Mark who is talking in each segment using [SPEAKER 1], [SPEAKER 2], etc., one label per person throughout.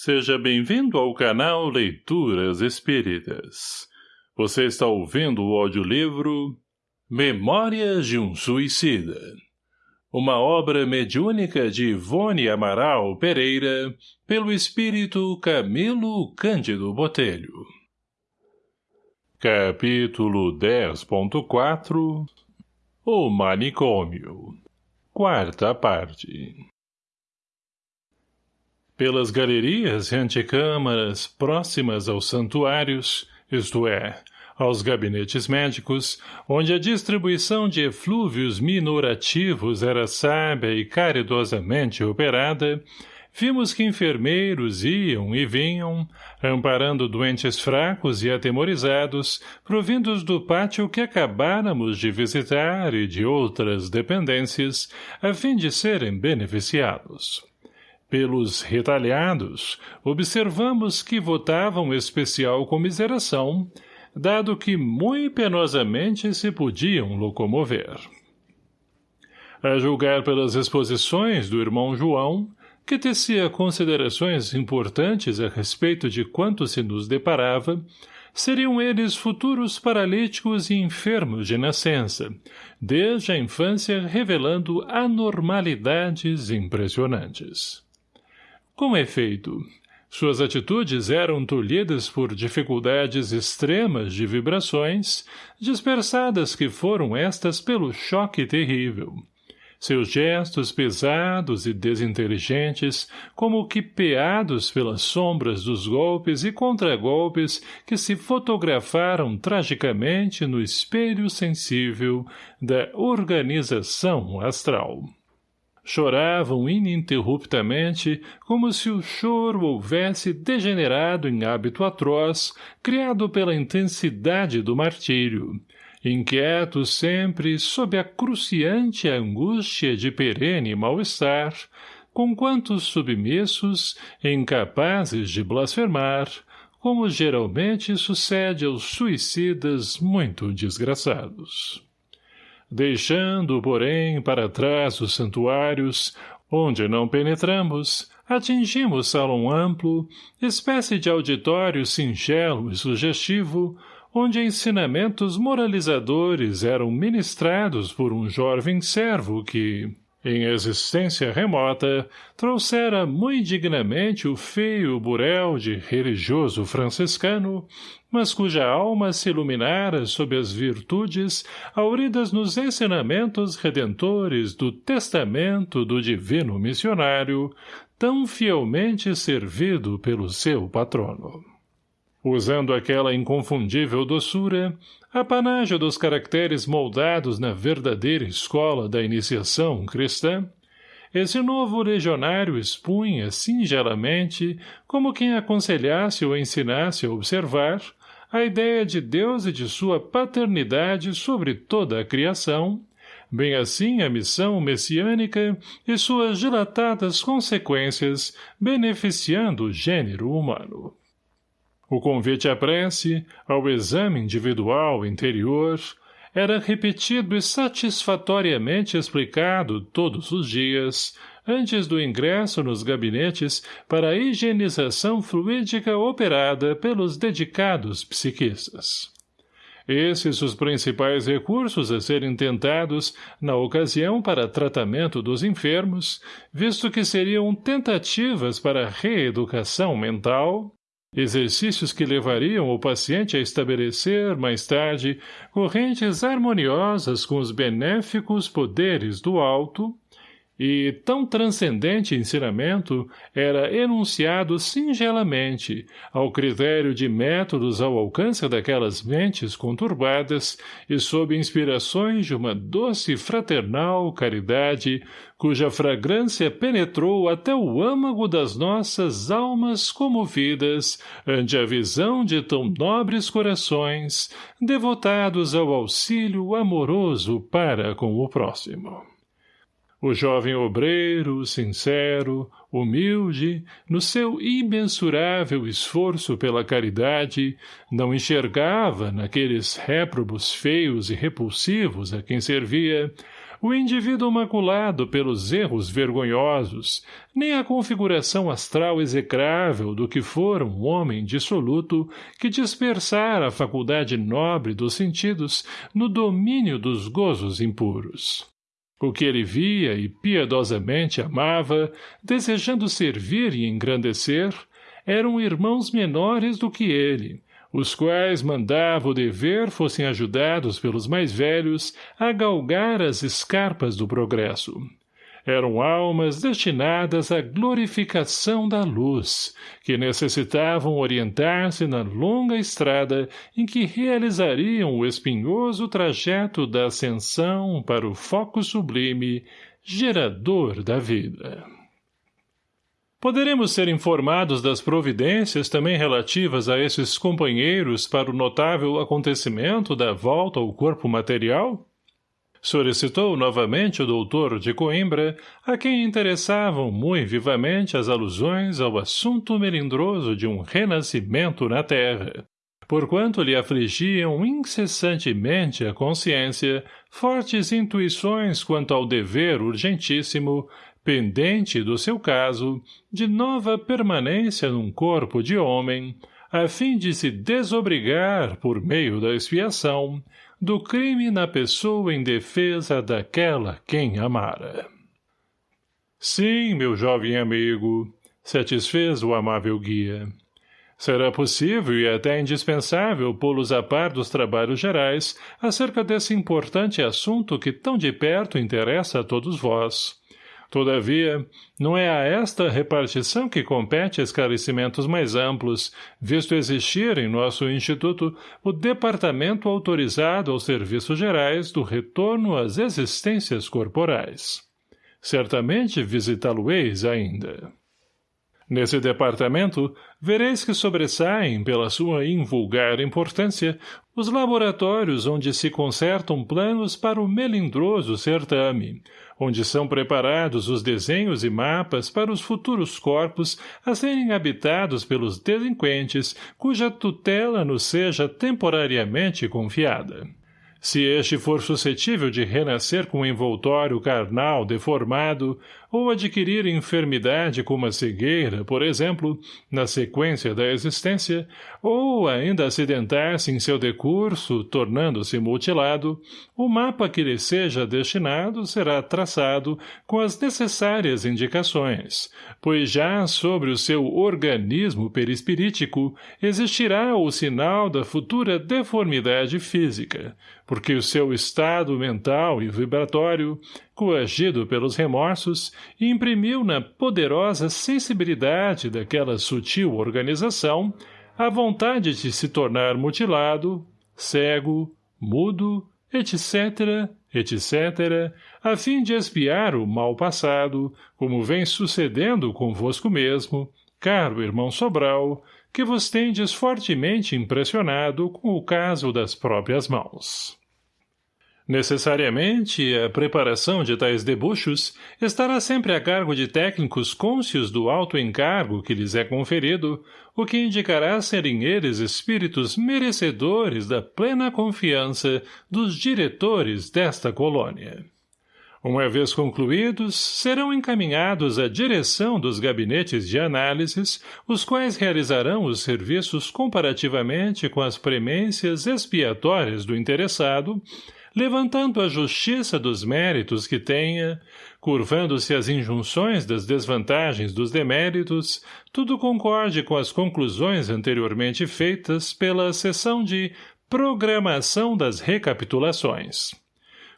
[SPEAKER 1] Seja bem-vindo ao canal Leituras Espíritas. Você está ouvindo o audiolivro Memórias de um Suicida. Uma obra mediúnica de Ivone Amaral Pereira, pelo espírito Camilo Cândido Botelho. Capítulo 10.4 O Manicômio Quarta parte pelas galerias e antecâmaras próximas aos santuários, isto é, aos gabinetes médicos, onde a distribuição de eflúvios minorativos era sábia e caridosamente operada, vimos que enfermeiros iam e vinham, amparando doentes fracos e atemorizados, provindos do pátio que acabáramos de visitar e de outras dependências, a fim de serem beneficiados. Pelos retalhados, observamos que votavam especial comiseração, dado que muito penosamente se podiam locomover. A julgar pelas exposições do irmão João, que tecia considerações importantes a respeito de quanto se nos deparava, seriam eles futuros paralíticos e enfermos de nascença, desde a infância revelando anormalidades impressionantes. Com efeito, suas atitudes eram tolhidas por dificuldades extremas de vibrações, dispersadas que foram estas pelo choque terrível. Seus gestos pesados e desinteligentes, como que peados pelas sombras dos golpes e contragolpes que se fotografaram tragicamente no espelho sensível da organização astral choravam ininterruptamente, como se o choro houvesse degenerado em hábito atroz, criado pela intensidade do martírio, inquietos sempre sob a cruciante angústia de perene mal-estar, com quantos submissos, incapazes de blasfemar, como geralmente sucede aos suicidas muito desgraçados deixando, porém, para trás os santuários, onde não penetramos, atingimos salão amplo, espécie de auditório singelo e sugestivo, onde ensinamentos moralizadores eram ministrados por um jovem servo que, em existência remota, trouxera muito dignamente o feio burel de religioso franciscano, mas cuja alma se iluminara sob as virtudes auridas nos ensinamentos redentores do testamento do divino missionário, tão fielmente servido pelo seu patrono. Usando aquela inconfundível doçura, apanágio dos caracteres moldados na verdadeira escola da iniciação cristã, esse novo legionário expunha singelamente, como quem aconselhasse ou ensinasse a observar, a ideia de Deus e de sua paternidade sobre toda a criação, bem assim a missão messiânica e suas dilatadas consequências beneficiando o gênero humano. O convite à prece, ao exame individual interior, era repetido e satisfatoriamente explicado todos os dias, antes do ingresso nos gabinetes para a higienização fluídica operada pelos dedicados psiquistas. Esses os principais recursos a serem tentados na ocasião para tratamento dos enfermos, visto que seriam tentativas para reeducação mental, Exercícios que levariam o paciente a estabelecer, mais tarde, correntes harmoniosas com os benéficos poderes do alto, e tão transcendente ensinamento era enunciado singelamente, ao critério de métodos ao alcance daquelas mentes conturbadas e sob inspirações de uma doce fraternal caridade, cuja fragrância penetrou até o âmago das nossas almas comovidas ante a visão de tão nobres corações, devotados ao auxílio amoroso para com o próximo. O jovem obreiro, sincero, humilde, no seu imensurável esforço pela caridade, não enxergava, naqueles réprobos feios e repulsivos a quem servia, o indivíduo maculado pelos erros vergonhosos, nem a configuração astral execrável do que fora um homem dissoluto que dispersara a faculdade nobre dos sentidos no domínio dos gozos impuros. O que ele via e piedosamente amava, desejando servir e engrandecer, eram irmãos menores do que ele, os quais mandava o dever fossem ajudados pelos mais velhos a galgar as escarpas do progresso. Eram almas destinadas à glorificação da luz, que necessitavam orientar-se na longa estrada em que realizariam o espinhoso trajeto da ascensão para o foco sublime, gerador da vida. Poderemos ser informados das providências também relativas a esses companheiros para o notável acontecimento da volta ao corpo material? Solicitou novamente o doutor de Coimbra, a quem interessavam muito vivamente as alusões ao assunto melindroso de um renascimento na Terra, porquanto lhe afligiam incessantemente a consciência fortes intuições quanto ao dever urgentíssimo pendente do seu caso, de nova permanência num corpo de homem, a fim de se desobrigar, por meio da expiação, do crime na pessoa em defesa daquela quem amara. Sim, meu jovem amigo, satisfez o amável guia. Será possível e até indispensável pô-los a par dos trabalhos gerais acerca desse importante assunto que tão de perto interessa a todos vós. Todavia, não é a esta repartição que compete esclarecimentos mais amplos, visto existir em nosso Instituto o Departamento autorizado aos serviços gerais do retorno às existências corporais. Certamente visitá-lo-eis ainda. Nesse departamento, vereis que sobressaem, pela sua invulgar importância, os laboratórios onde se consertam planos para o melindroso certame, onde são preparados os desenhos e mapas para os futuros corpos a serem habitados pelos delinquentes cuja tutela nos seja temporariamente confiada. Se este for suscetível de renascer com envoltório carnal deformado, ou adquirir enfermidade como a cegueira, por exemplo, na sequência da existência, ou ainda acidentar-se em seu decurso, tornando-se mutilado, o mapa que lhe seja destinado será traçado com as necessárias indicações, pois já sobre o seu organismo perispirítico existirá o sinal da futura deformidade física, porque o seu estado mental e vibratório coagido pelos remorsos, imprimiu na poderosa sensibilidade daquela sutil organização a vontade de se tornar mutilado, cego, mudo, etc., etc., a fim de espiar o mal passado, como vem sucedendo convosco mesmo, caro irmão Sobral, que vos tendes fortemente impressionado com o caso das próprias mãos. Necessariamente, a preparação de tais debuxos estará sempre a cargo de técnicos cônscios do alto encargo que lhes é conferido, o que indicará serem eles espíritos merecedores da plena confiança dos diretores desta colônia. Uma vez concluídos, serão encaminhados à direção dos gabinetes de análises, os quais realizarão os serviços comparativamente com as premências expiatórias do interessado, levantando a justiça dos méritos que tenha, curvando-se às injunções das desvantagens dos deméritos, tudo concorde com as conclusões anteriormente feitas pela sessão de programação das recapitulações.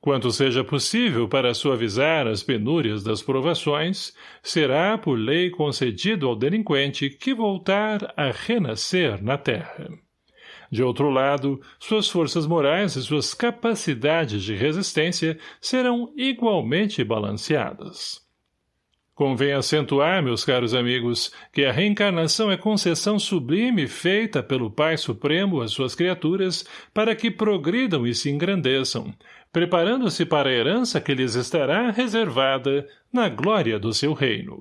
[SPEAKER 1] Quanto seja possível para suavizar as penúrias das provações, será por lei concedido ao delinquente que voltar a renascer na terra. De outro lado, suas forças morais e suas capacidades de resistência serão igualmente balanceadas. Convém acentuar, meus caros amigos, que a reencarnação é concessão sublime feita pelo Pai Supremo às suas criaturas para que progridam e se engrandeçam, preparando-se para a herança que lhes estará reservada na glória do seu reino.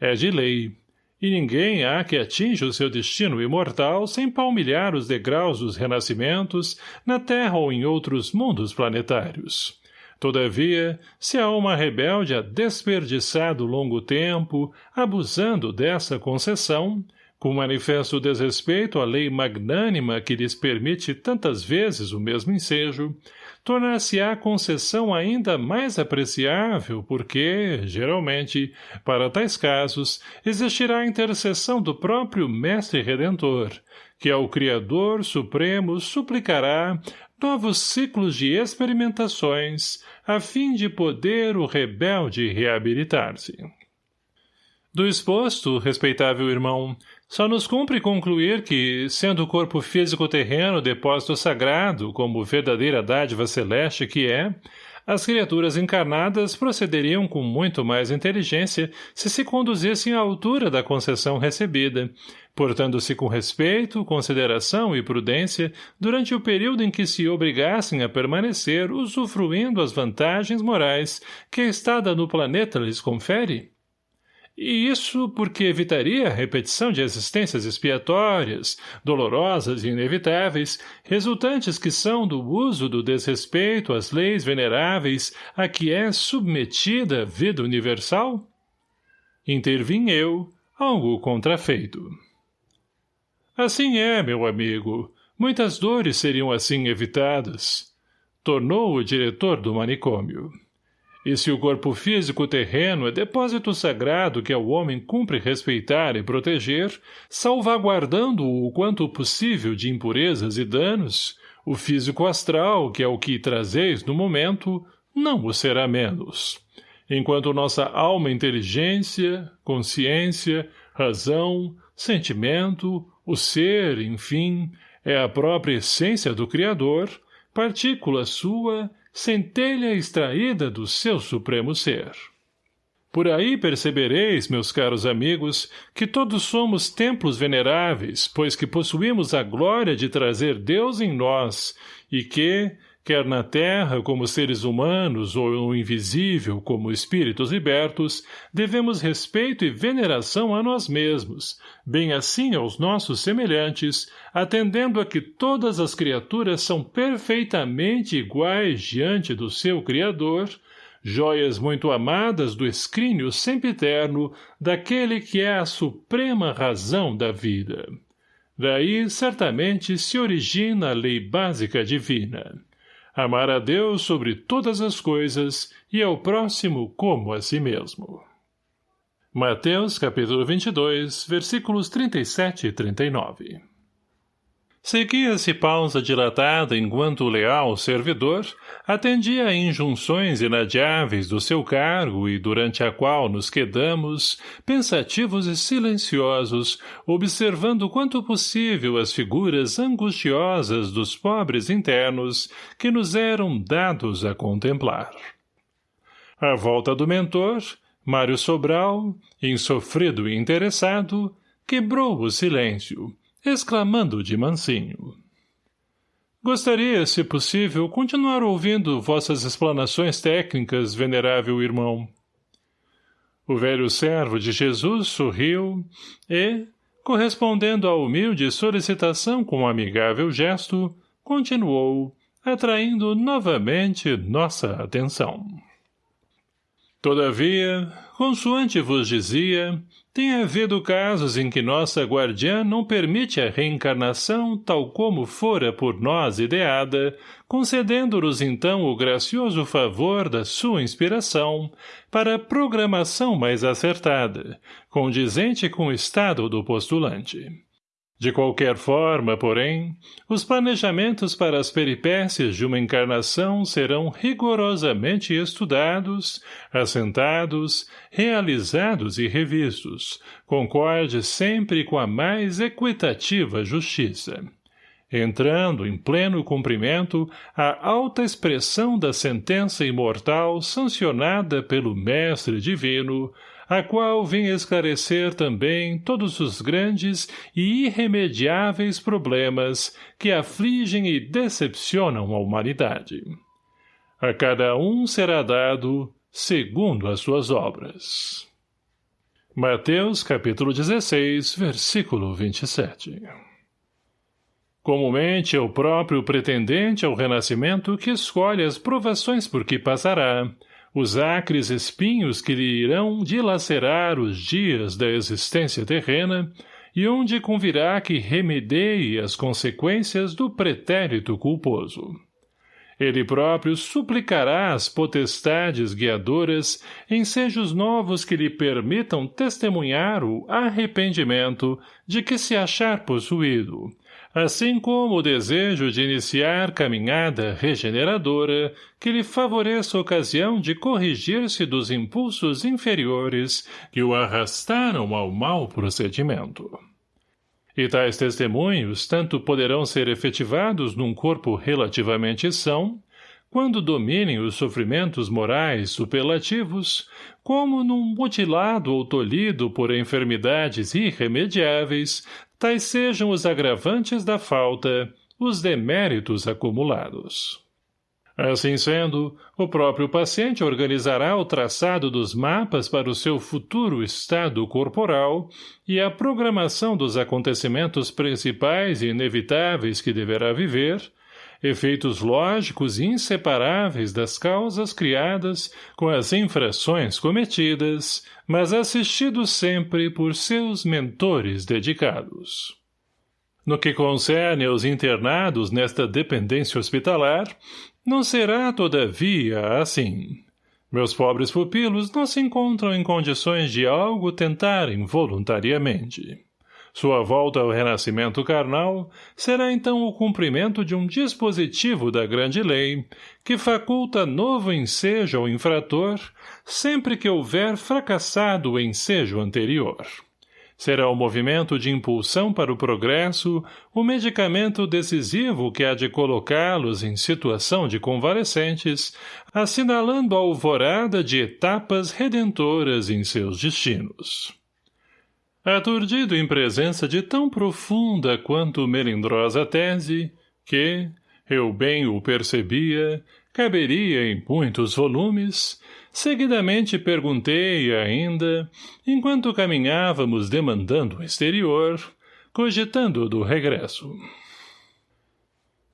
[SPEAKER 1] É de lei, e ninguém há que atinja o seu destino imortal sem palmilhar os degraus dos renascimentos na Terra ou em outros mundos planetários. Todavia, se a alma rebelde há desperdiçado longo tempo, abusando dessa concessão, com manifesto desrespeito à lei magnânima que lhes permite tantas vezes o mesmo ensejo, tornar-se-á concessão ainda mais apreciável porque, geralmente, para tais casos, existirá a intercessão do próprio Mestre Redentor, que ao Criador Supremo suplicará novos ciclos de experimentações, a fim de poder o rebelde reabilitar-se. Do exposto, respeitável irmão, só nos cumpre concluir que, sendo o corpo físico terreno depósito sagrado, como verdadeira dádiva celeste que é, as criaturas encarnadas procederiam com muito mais inteligência se se conduzissem à altura da concessão recebida, portando-se com respeito, consideração e prudência durante o período em que se obrigassem a permanecer usufruindo as vantagens morais que a estada no planeta lhes confere? E isso porque evitaria a repetição de existências expiatórias, dolorosas e inevitáveis, resultantes que são do uso do desrespeito às leis veneráveis a que é submetida a vida universal? Intervim eu, algo contrafeito. Assim é, meu amigo. Muitas dores seriam assim evitadas. Tornou o diretor do manicômio. E se o corpo físico terreno é depósito sagrado que ao homem cumpre respeitar e proteger, salvaguardando-o o quanto possível de impurezas e danos, o físico astral, que é o que trazeis no momento, não o será menos. Enquanto nossa alma inteligência, consciência, razão, sentimento, o ser, enfim, é a própria essência do Criador, partícula sua centelha extraída do seu supremo ser. Por aí percebereis, meus caros amigos, que todos somos templos veneráveis, pois que possuímos a glória de trazer Deus em nós, e que, quer na terra como seres humanos ou no invisível como espíritos libertos, devemos respeito e veneração a nós mesmos, bem assim aos nossos semelhantes, atendendo a que todas as criaturas são perfeitamente iguais diante do seu Criador, joias muito amadas do escrínio sempiterno daquele que é a suprema razão da vida. Daí, certamente, se origina a lei básica divina amar a Deus sobre todas as coisas e ao próximo como a si mesmo. Mateus capítulo 22, versículos 37 e 39 Seguia-se pausa dilatada enquanto o leal servidor atendia a injunções inadiáveis do seu cargo e durante a qual nos quedamos, pensativos e silenciosos, observando quanto possível as figuras angustiosas dos pobres internos que nos eram dados a contemplar. À volta do mentor, Mário Sobral, insofrido e interessado, quebrou o silêncio, exclamando de mansinho. Gostaria, se possível, continuar ouvindo vossas explanações técnicas, venerável irmão. O velho servo de Jesus sorriu e, correspondendo à humilde solicitação com um amigável gesto, continuou, atraindo novamente nossa atenção. Todavia, consoante vos dizia, tem havido casos em que nossa guardiã não permite a reencarnação tal como fora por nós ideada, concedendo-nos então o gracioso favor da sua inspiração para programação mais acertada, condizente com o estado do postulante. De qualquer forma, porém, os planejamentos para as peripécias de uma encarnação serão rigorosamente estudados, assentados, realizados e revistos, concorde sempre com a mais equitativa justiça entrando em pleno cumprimento a alta expressão da sentença imortal sancionada pelo Mestre Divino, a qual vem esclarecer também todos os grandes e irremediáveis problemas que afligem e decepcionam a humanidade. A cada um será dado segundo as suas obras. Mateus capítulo 16, versículo 27 Comumente é o próprio pretendente ao renascimento que escolhe as provações por que passará, os acres espinhos que lhe irão dilacerar os dias da existência terrena e onde convirá que remedeie as consequências do pretérito culposo. Ele próprio suplicará as potestades guiadoras ensejos novos que lhe permitam testemunhar o arrependimento de que se achar possuído, assim como o desejo de iniciar caminhada regeneradora que lhe favoreça a ocasião de corrigir-se dos impulsos inferiores que o arrastaram ao mau procedimento. E tais testemunhos tanto poderão ser efetivados num corpo relativamente são, quando dominem os sofrimentos morais superlativos, como num mutilado ou tolhido por enfermidades irremediáveis, tais sejam os agravantes da falta, os deméritos acumulados. Assim sendo, o próprio paciente organizará o traçado dos mapas para o seu futuro estado corporal e a programação dos acontecimentos principais e inevitáveis que deverá viver, efeitos lógicos e inseparáveis das causas criadas com as infrações cometidas, mas assistidos sempre por seus mentores dedicados. No que concerne aos internados nesta dependência hospitalar, não será, todavia, assim. Meus pobres pupilos não se encontram em condições de algo tentarem voluntariamente. Sua volta ao renascimento carnal será então o cumprimento de um dispositivo da grande lei que faculta novo ensejo ao infrator sempre que houver fracassado o ensejo anterior. Será o movimento de impulsão para o progresso o medicamento decisivo que há de colocá-los em situação de convalescentes, assinalando a alvorada de etapas redentoras em seus destinos. Aturdido em presença de tão profunda quanto melindrosa tese, que, eu bem o percebia, caberia em muitos volumes, seguidamente perguntei ainda, enquanto caminhávamos demandando o exterior, cogitando do regresso.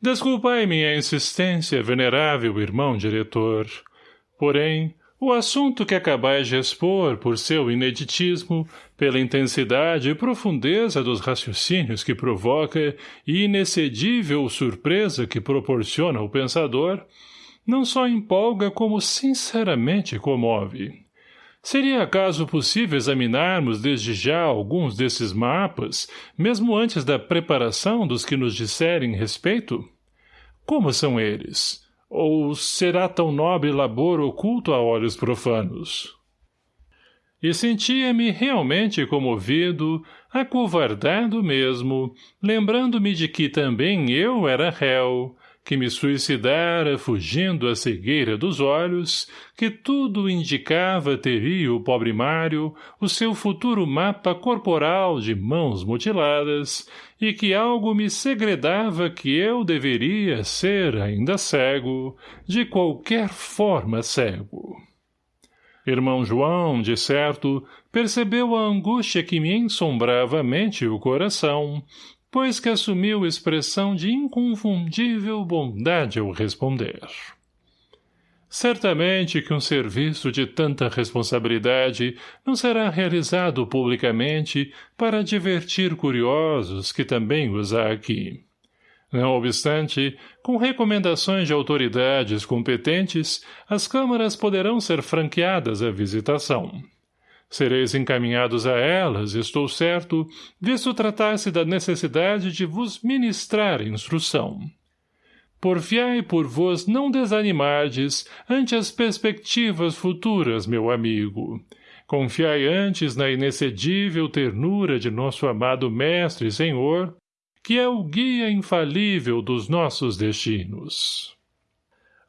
[SPEAKER 1] Desculpai minha insistência, venerável irmão diretor, porém, o assunto que acabais de expor por seu ineditismo, pela intensidade e profundeza dos raciocínios que provoca e inexcedível surpresa que proporciona ao pensador, não só empolga como sinceramente comove. Seria acaso possível examinarmos desde já alguns desses mapas, mesmo antes da preparação dos que nos disserem respeito? Como são eles? Ou será tão nobre labor oculto a olhos profanos? E sentia-me realmente comovido, acovardado mesmo, lembrando-me de que também eu era réu, que me suicidara fugindo à cegueira dos olhos, que tudo indicava teria o pobre Mário o seu futuro mapa corporal de mãos mutiladas, e que algo me segredava que eu deveria ser ainda cego, de qualquer forma cego. Irmão João, de certo, percebeu a angústia que me ensombrava a mente e o coração, pois que assumiu expressão de inconfundível bondade ao responder. Certamente que um serviço de tanta responsabilidade não será realizado publicamente para divertir curiosos que também os há aqui. Não obstante, com recomendações de autoridades competentes, as câmaras poderão ser franqueadas à visitação. Sereis encaminhados a elas, estou certo, visto tratar-se da necessidade de vos ministrar instrução. Porfiai por vos não desanimardes ante as perspectivas futuras, meu amigo. Confiai antes na inexcedível ternura de nosso amado Mestre e Senhor, que é o guia infalível dos nossos destinos.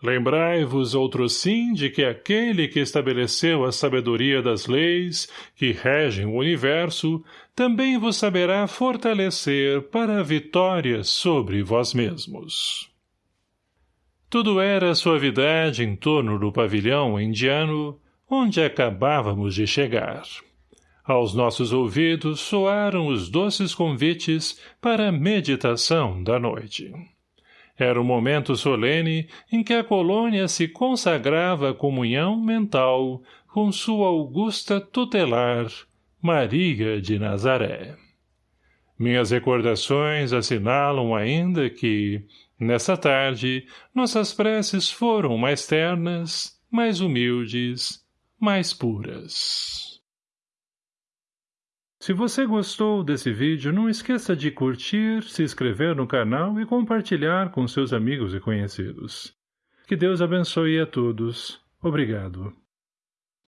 [SPEAKER 1] Lembrai-vos outro sim de que aquele que estabeleceu a sabedoria das leis que regem o universo também vos saberá fortalecer para a vitória sobre vós mesmos. Tudo era suavidade em torno do pavilhão indiano, onde acabávamos de chegar. Aos nossos ouvidos soaram os doces convites para a meditação da noite. Era o momento solene em que a colônia se consagrava à comunhão mental com sua augusta tutelar, Maria de Nazaré. Minhas recordações assinalam ainda que, nessa tarde, nossas preces foram mais ternas, mais humildes, mais puras. Se você gostou desse vídeo, não esqueça de curtir, se inscrever no canal e compartilhar com seus amigos e conhecidos. Que Deus abençoe a todos. Obrigado.